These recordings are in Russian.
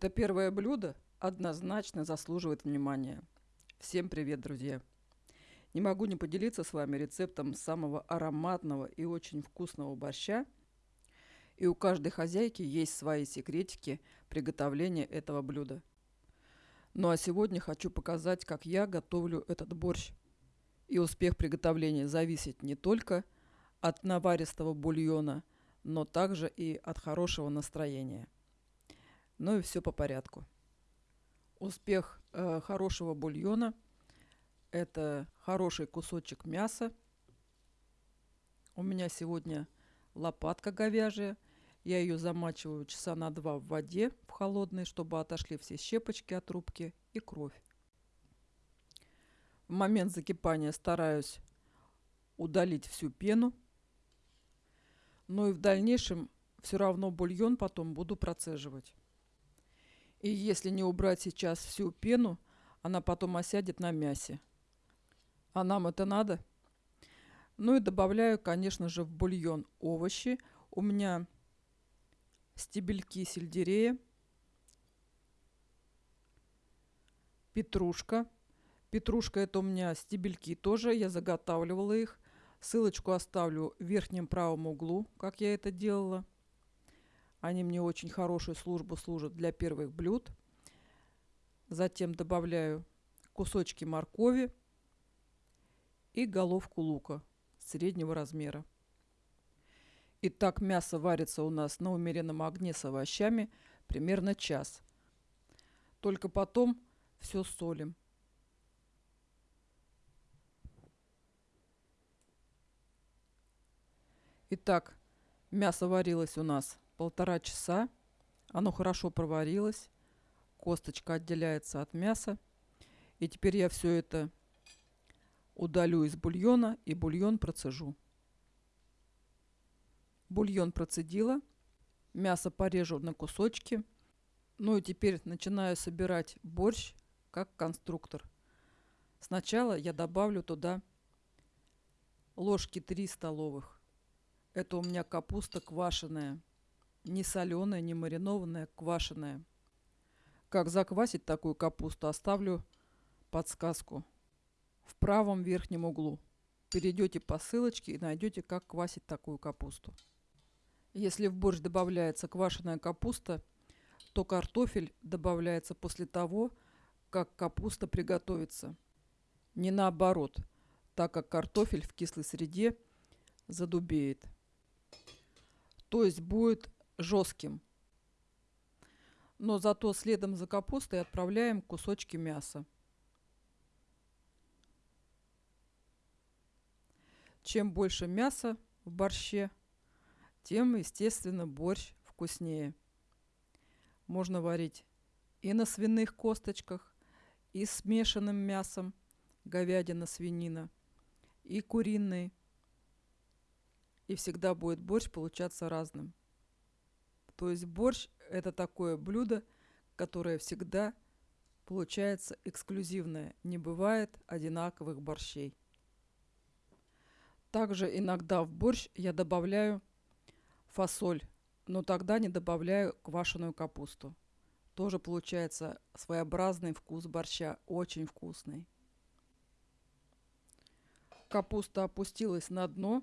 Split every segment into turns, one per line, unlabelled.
Это первое блюдо однозначно заслуживает внимания. Всем привет, друзья! Не могу не поделиться с вами рецептом самого ароматного и очень вкусного борща. И у каждой хозяйки есть свои секретики приготовления этого блюда. Ну а сегодня хочу показать, как я готовлю этот борщ. И успех приготовления зависит не только от наваристого бульона, но также и от хорошего настроения – ну и все по порядку. Успех э, хорошего бульона – это хороший кусочек мяса. У меня сегодня лопатка говяжья. Я ее замачиваю часа на два в воде в холодной, чтобы отошли все щепочки от рубки и кровь. В момент закипания стараюсь удалить всю пену. Но и в дальнейшем все равно бульон потом буду процеживать. И если не убрать сейчас всю пену, она потом осядет на мясе. А нам это надо? Ну и добавляю, конечно же, в бульон овощи. У меня стебельки сельдерея, петрушка. Петрушка это у меня стебельки тоже, я заготавливала их. Ссылочку оставлю в верхнем правом углу, как я это делала. Они мне очень хорошую службу служат для первых блюд. Затем добавляю кусочки моркови и головку лука среднего размера. Итак, мясо варится у нас на умеренном огне с овощами примерно час. Только потом все солим. Итак, мясо варилось у нас полтора часа. Оно хорошо проварилось. Косточка отделяется от мяса. И теперь я все это удалю из бульона и бульон процежу. Бульон процедила. Мясо порежу на кусочки. Ну и теперь начинаю собирать борщ как конструктор. Сначала я добавлю туда ложки 3 столовых. Это у меня капуста квашеная не соленая, не маринованная, квашеная. Как заквасить такую капусту, оставлю подсказку в правом верхнем углу. Перейдете по ссылочке и найдете, как квасить такую капусту. Если в борщ добавляется квашеная капуста, то картофель добавляется после того, как капуста приготовится. Не наоборот, так как картофель в кислой среде задубеет. То есть будет жестким. Но зато следом за капустой отправляем кусочки мяса. Чем больше мяса в борще, тем, естественно, борщ вкуснее. Можно варить и на свиных косточках, и смешанным мясом, говядина, свинина, и куриный. И всегда будет борщ получаться разным. То есть борщ – это такое блюдо, которое всегда получается эксклюзивное. Не бывает одинаковых борщей. Также иногда в борщ я добавляю фасоль, но тогда не добавляю квашеную капусту. Тоже получается своеобразный вкус борща, очень вкусный. Капуста опустилась на дно,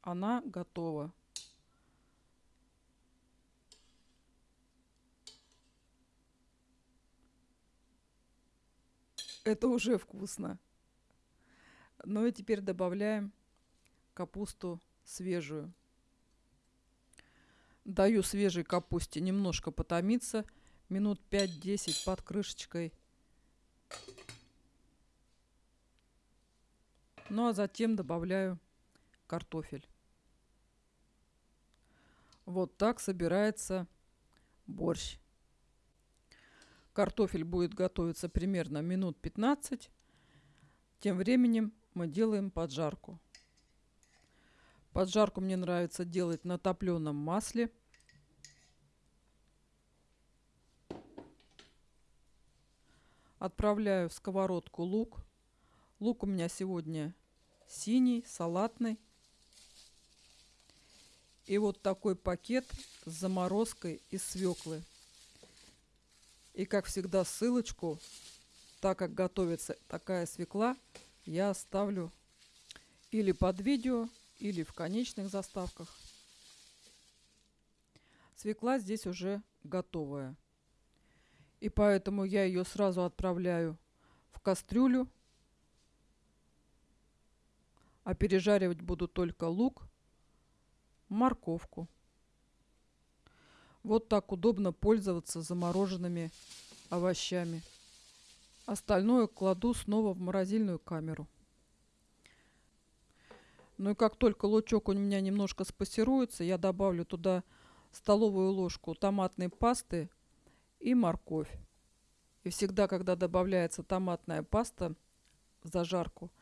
она готова. Это уже вкусно. Ну и теперь добавляем капусту свежую. Даю свежей капусте немножко потомиться, минут 5-10 под крышечкой. Ну а затем добавляю картофель. Вот так собирается борщ. Картофель будет готовиться примерно минут 15. Тем временем мы делаем поджарку. Поджарку мне нравится делать на топленом масле. Отправляю в сковородку лук. Лук у меня сегодня синий, салатный. И вот такой пакет с заморозкой из свеклы. И, как всегда, ссылочку, так как готовится такая свекла, я оставлю или под видео, или в конечных заставках. Свекла здесь уже готовая. И поэтому я ее сразу отправляю в кастрюлю. А пережаривать буду только лук, морковку. Вот так удобно пользоваться замороженными овощами. Остальное кладу снова в морозильную камеру. Ну и как только лучок у меня немножко спассируется, я добавлю туда столовую ложку томатной пасты и морковь. И всегда, когда добавляется томатная паста в зажарку,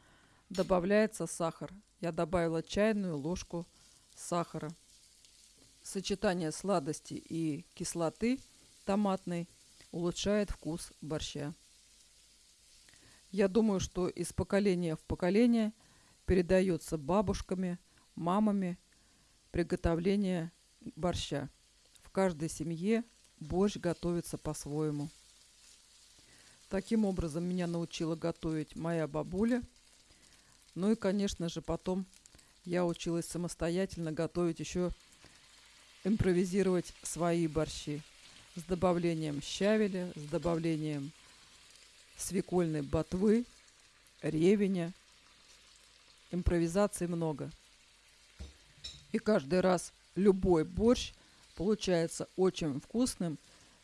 добавляется сахар. Я добавила чайную ложку сахара сочетание сладости и кислоты томатной улучшает вкус борща. Я думаю, что из поколения в поколение передается бабушками, мамами приготовление борща. В каждой семье борщ готовится по-своему. Таким образом меня научила готовить моя бабуля. Ну и, конечно же, потом я училась самостоятельно готовить еще импровизировать свои борщи с добавлением щавеля, с добавлением свекольной ботвы, ревеня. Импровизаций много. И каждый раз любой борщ получается очень вкусным,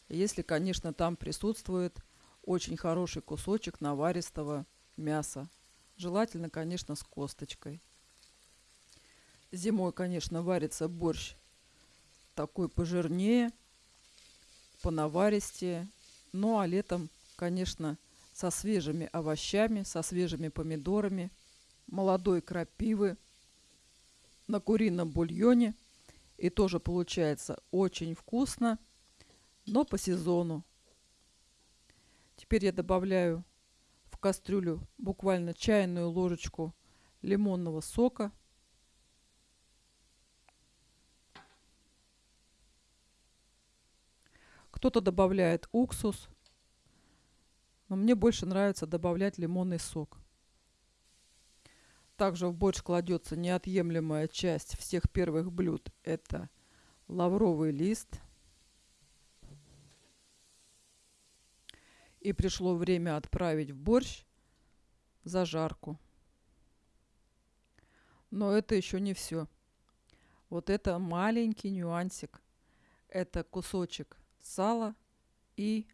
если, конечно, там присутствует очень хороший кусочек наваристого мяса. Желательно, конечно, с косточкой. Зимой, конечно, варится борщ такой пожирнее, понаваристее. Ну а летом, конечно, со свежими овощами, со свежими помидорами, молодой крапивы, на курином бульоне. И тоже получается очень вкусно, но по сезону. Теперь я добавляю в кастрюлю буквально чайную ложечку лимонного сока – Кто-то добавляет уксус, но мне больше нравится добавлять лимонный сок. Также в борщ кладется неотъемлемая часть всех первых блюд. Это лавровый лист. И пришло время отправить в борщ зажарку. Но это еще не все. Вот это маленький нюансик. Это кусочек сало и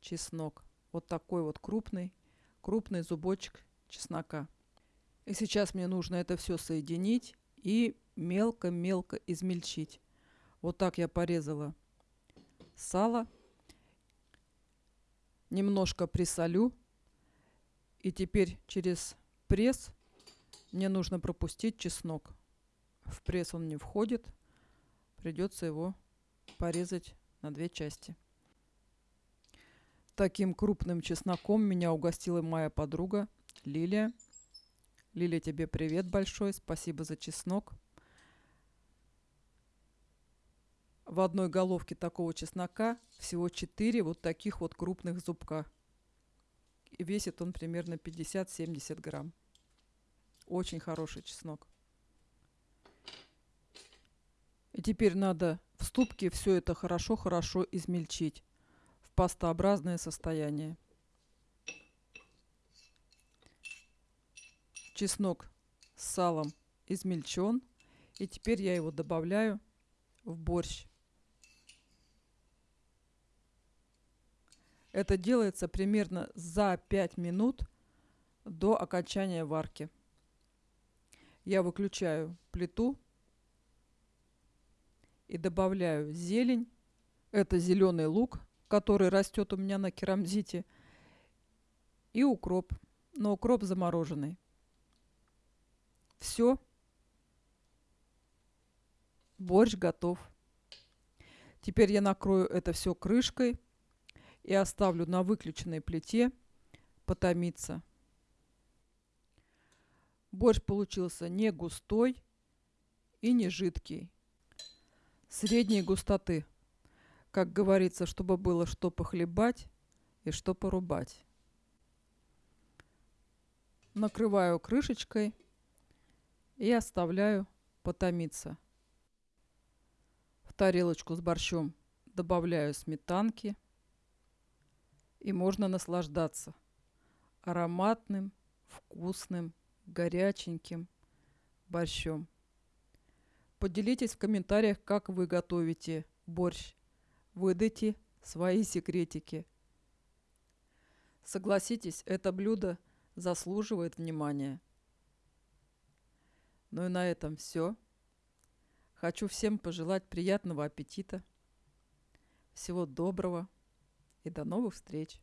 чеснок. Вот такой вот крупный, крупный зубочек чеснока. И сейчас мне нужно это все соединить и мелко-мелко измельчить. Вот так я порезала сало. Немножко присолю. И теперь через пресс мне нужно пропустить чеснок. В пресс он не входит. Придется его порезать на две части. Таким крупным чесноком меня угостила моя подруга Лилия. Лилия, тебе привет большой, спасибо за чеснок. В одной головке такого чеснока всего 4 вот таких вот крупных зубка. И весит он примерно 50-70 грамм. Очень хороший чеснок. И теперь надо в ступке все это хорошо-хорошо измельчить в пастообразное состояние. Чеснок с салом измельчен. И теперь я его добавляю в борщ. Это делается примерно за 5 минут до окончания варки. Я выключаю плиту и добавляю зелень. Это зеленый лук, который растет у меня на керамзите. И укроп. Но укроп замороженный. Все. Борщ готов. Теперь я накрою это все крышкой и оставлю на выключенной плите потомиться. Борщ получился не густой и не жидкий средней густоты. Как говорится, чтобы было что похлебать и что порубать. Накрываю крышечкой и оставляю потомиться. В тарелочку с борщом добавляю сметанки и можно наслаждаться ароматным, вкусным, горяченьким борщом. Поделитесь в комментариях, как вы готовите борщ. Выдайте свои секретики. Согласитесь, это блюдо заслуживает внимания. Ну и на этом все. Хочу всем пожелать приятного аппетита. Всего доброго и до новых встреч!